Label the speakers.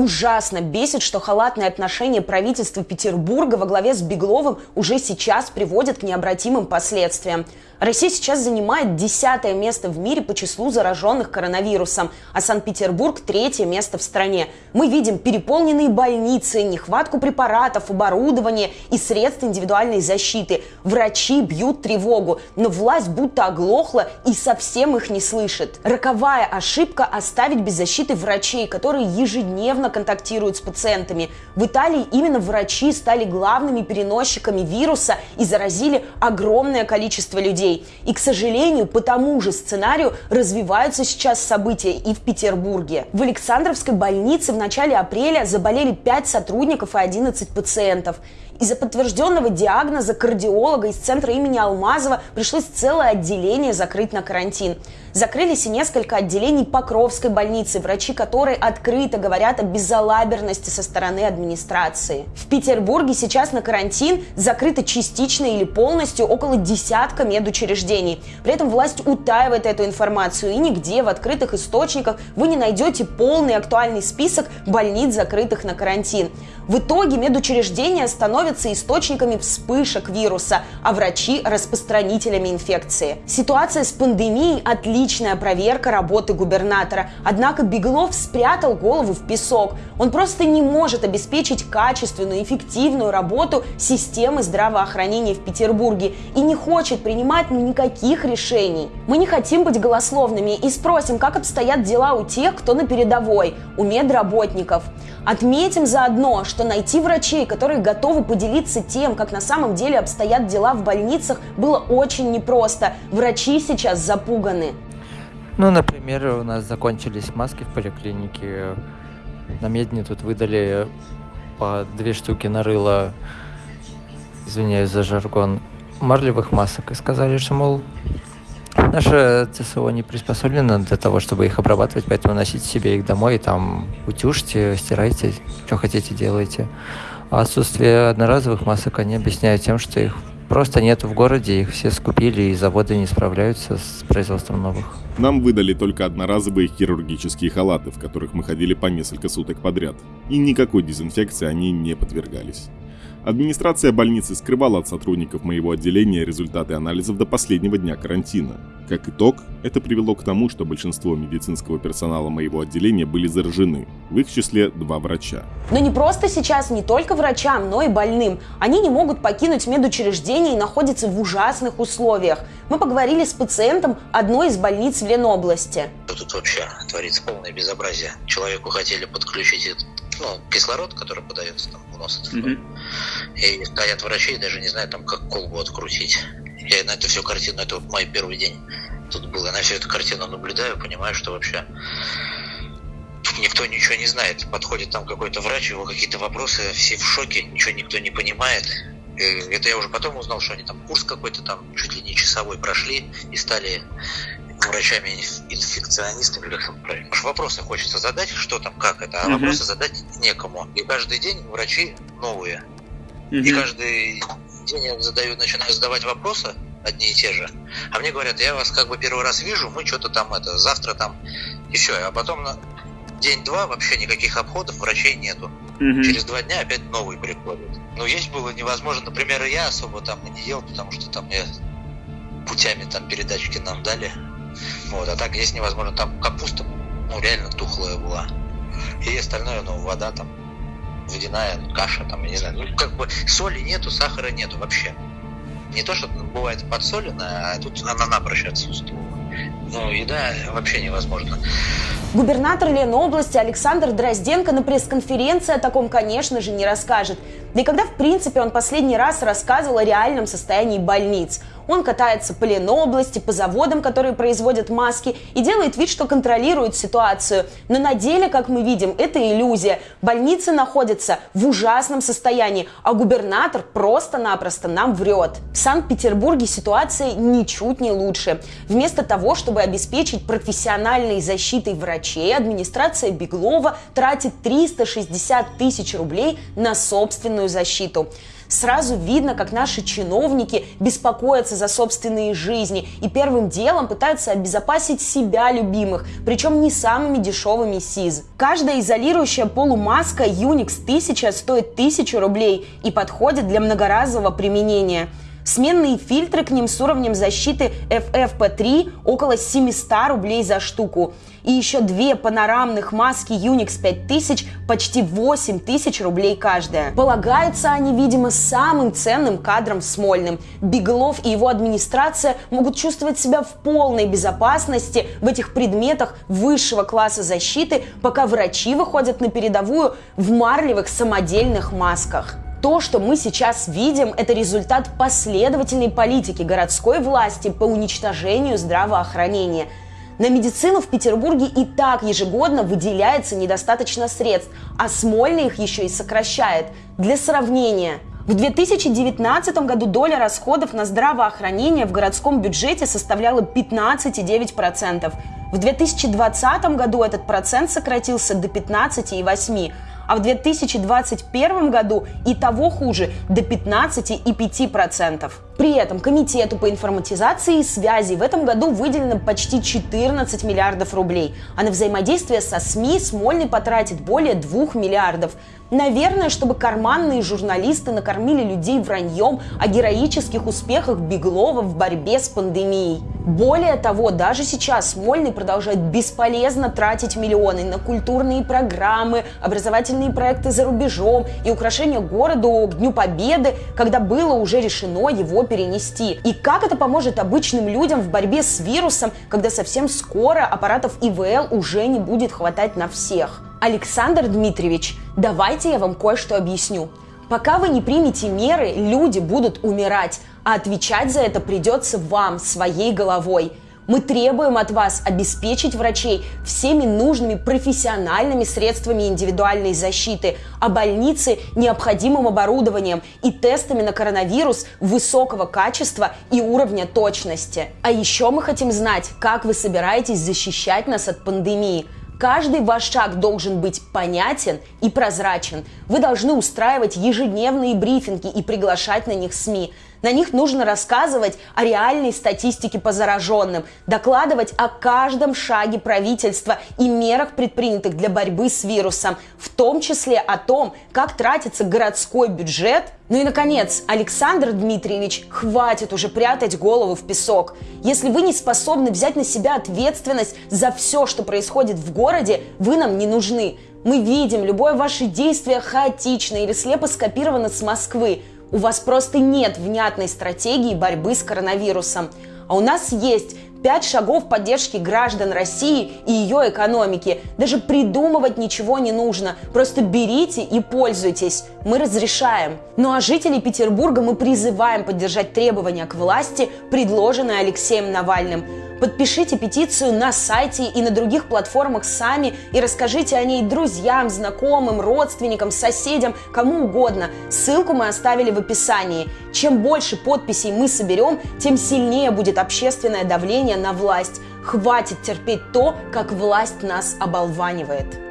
Speaker 1: ужасно бесит, что халатное отношение правительства Петербурга во главе с Бегловым уже сейчас приводит к необратимым последствиям. Россия сейчас занимает десятое место в мире по числу зараженных коронавирусом, а Санкт-Петербург третье место в стране. Мы видим переполненные больницы, нехватку препаратов, оборудования и средств индивидуальной защиты. Врачи бьют тревогу, но власть будто оглохла и совсем их не слышит. Роковая ошибка оставить без защиты врачей, которые ежедневно контактируют с пациентами. В Италии именно врачи стали главными переносчиками вируса и заразили огромное количество людей. И, к сожалению, по тому же сценарию развиваются сейчас события и в Петербурге. В Александровской больнице в начале апреля заболели 5 сотрудников и 11 пациентов. Из-за подтвержденного диагноза кардиолога из центра имени Алмазова пришлось целое отделение закрыть на карантин. Закрылись и несколько отделений Покровской больницы, врачи которой открыто говорят о безалаберности со стороны администрации. В Петербурге сейчас на карантин закрыто частично или полностью около десятка медучреждений. При этом власть утаивает эту информацию, и нигде в открытых источниках вы не найдете полный актуальный список больниц, закрытых на карантин. В итоге медучреждения становятся источниками вспышек вируса, а врачи – распространителями инфекции. Ситуация с пандемией – отличная проверка работы губернатора. Однако Беглов спрятал голову в песок. Он просто не может обеспечить качественную, эффективную работу системы здравоохранения в Петербурге и не хочет принимать никаких решений. Мы не хотим быть голословными и спросим, как обстоят дела у тех, кто на передовой, у медработников. Отметим заодно, что найти врачей, которые готовы поделиться тем, как на самом деле обстоят дела в больницах, было очень непросто. Врачи сейчас запуганы.
Speaker 2: Ну, например, у нас закончились маски в поликлинике. На медне тут выдали по две штуки на рыло, извиняюсь за жаргон, марлевых масок. И сказали, что, мол, Наше ЦСО не приспособлено для того, чтобы их обрабатывать, поэтому носите себе их домой, там утюжьте, стирайте, что хотите делайте. А отсутствие одноразовых масок они объясняют тем, что их просто нет в городе, их все скупили, и заводы не справляются с производством новых.
Speaker 3: Нам выдали только одноразовые хирургические халаты, в которых мы ходили по несколько суток подряд, и никакой дезинфекции они не подвергались. Администрация больницы скрывала от сотрудников моего отделения результаты анализов до последнего дня карантина. Как итог, это привело к тому, что большинство медицинского персонала моего отделения были заражены, в их числе два врача.
Speaker 1: Но не просто сейчас не только врачам, но и больным. Они не могут покинуть медучреждение и находятся в ужасных условиях. Мы поговорили с пациентом одной из больниц в Ленобласти.
Speaker 4: Тут вообще творится полное безобразие. Человеку хотели подключить ну, кислород, который подается там в нос. Mm-hmm. И стоят врачи и даже не знают, там, как колбу открутить. Я на эту всю картину, это вот мой первый день тут был. Я на всю эту картину наблюдаю, понимаю, что вообще никто ничего не знает. Подходит там какой-то врач, его какие-то вопросы, все в шоке, ничего никто не понимает. И это я уже потом узнал, что они там курс какой-то там чуть ли не часовой прошли и стали врачами-инфекционистами, или как там правильно. Потому что вопросы хочется задать, что там, как это, а угу. вопросы задать некому. И каждый день врачи новые. Угу. И каждый день я задаю, начинаю задавать вопросы, одни и те же. А мне говорят, я вас как бы первый раз вижу, мы что-то там это, завтра там, все. А потом на день-два вообще никаких обходов, врачей нету. Угу. Через два дня опять новые приходят. Ну, есть было невозможно, например, я особо там и не делал, потому что там я путями там передачки нам дали. Вот, а так здесь невозможно. Там капуста, ну, реально тухлая была. И остальное, ну, вода там, водяная, каша там, я не знаю. Ну, как бы соли нету, сахара нету вообще. Не то, что бывает подсоленная, а тут она напрочь отсутствует. Ну, еда вообще невозможно.
Speaker 1: Губернатор Ленобласти Александр Дрозденко на пресс-конференции о таком, конечно же, не расскажет. Да и когда, в принципе, он последний раз рассказывал о реальном состоянии больниц – он катается по Ленобласти, по заводам, которые производят маски, и делает вид, что контролирует ситуацию. Но на деле, как мы видим, это иллюзия. Больницы находятся в ужасном состоянии, а губернатор просто-напросто нам врет. В Санкт-Петербурге ситуация ничуть не лучше. Вместо того, чтобы обеспечить профессиональной защитой врачей, администрация Беглова тратит 360 тысяч рублей на собственную защиту. Сразу видно, как наши чиновники беспокоятся за собственные жизни и первым делом пытаются обезопасить себя любимых, причем не самыми дешевыми СИЗ. Каждая изолирующая полумаска Unix 1000 стоит 1000 рублей и подходит для многоразового применения. Сменные фильтры к ним с уровнем защиты FFP3 около 700 рублей за штуку. И еще две панорамных маски Unix 5000 почти 8000 рублей каждая. Полагаются они, видимо, самым ценным кадром Смольным. Беглов и его администрация могут чувствовать себя в полной безопасности в этих предметах высшего класса защиты, пока врачи выходят на передовую в марлевых самодельных масках. То, что мы сейчас видим, это результат последовательной политики городской власти по уничтожению здравоохранения. На медицину в Петербурге и так ежегодно выделяется недостаточно средств, а Смольный их еще и сокращает. Для сравнения, в 2019 году доля расходов на здравоохранение в городском бюджете составляла 15,9%. В 2020 году этот процент сократился до 15,8%, а в 2021 году и того хуже до 15,5%. При этом Комитету по информатизации и связи в этом году выделено почти 14 миллиардов рублей, а на взаимодействие со СМИ Смольный потратит более 2 миллиардов. Наверное, чтобы карманные журналисты накормили людей враньем о героических успехах Беглова в борьбе с пандемией. Более того, даже сейчас Смольный продолжает бесполезно тратить миллионы на культурные программы, образовательные проекты за рубежом и украшение города к Дню Победы, когда было уже решено его перенести. И как это поможет обычным людям в борьбе с вирусом, когда совсем скоро аппаратов ИВЛ уже не будет хватать на всех? Александр Дмитриевич, давайте я вам кое-что объясню. Пока вы не примете меры, люди будут умирать, а отвечать за это придется вам своей головой. Мы требуем от вас обеспечить врачей всеми нужными профессиональными средствами индивидуальной защиты, а больницы необходимым оборудованием и тестами на коронавирус высокого качества и уровня точности. А еще мы хотим знать, как вы собираетесь защищать нас от пандемии – Каждый ваш шаг должен быть понятен и прозрачен. Вы должны устраивать ежедневные брифинги и приглашать на них СМИ. На них нужно рассказывать о реальной статистике по зараженным, докладывать о каждом шаге правительства и мерах, предпринятых для борьбы с вирусом, в том числе о том, как тратится городской бюджет. Ну и, наконец, Александр Дмитриевич, хватит уже прятать голову в песок. Если вы не способны взять на себя ответственность за все, что происходит в городе, вы нам не нужны. Мы видим, любое ваше действие хаотично или слепо скопировано с Москвы. У вас просто нет внятной стратегии борьбы с коронавирусом. А у нас есть пять шагов поддержки граждан России и ее экономики. Даже придумывать ничего не нужно. Просто берите и пользуйтесь. Мы разрешаем. Ну а жителей Петербурга мы призываем поддержать требования к власти, предложенные Алексеем Навальным. Подпишите петицию на сайте и на других платформах сами и расскажите о ней друзьям, знакомым, родственникам, соседям, кому угодно. Ссылку мы оставили в описании. Чем больше подписей мы соберем, тем сильнее будет общественное давление на власть. Хватит терпеть то, как власть нас оболванивает.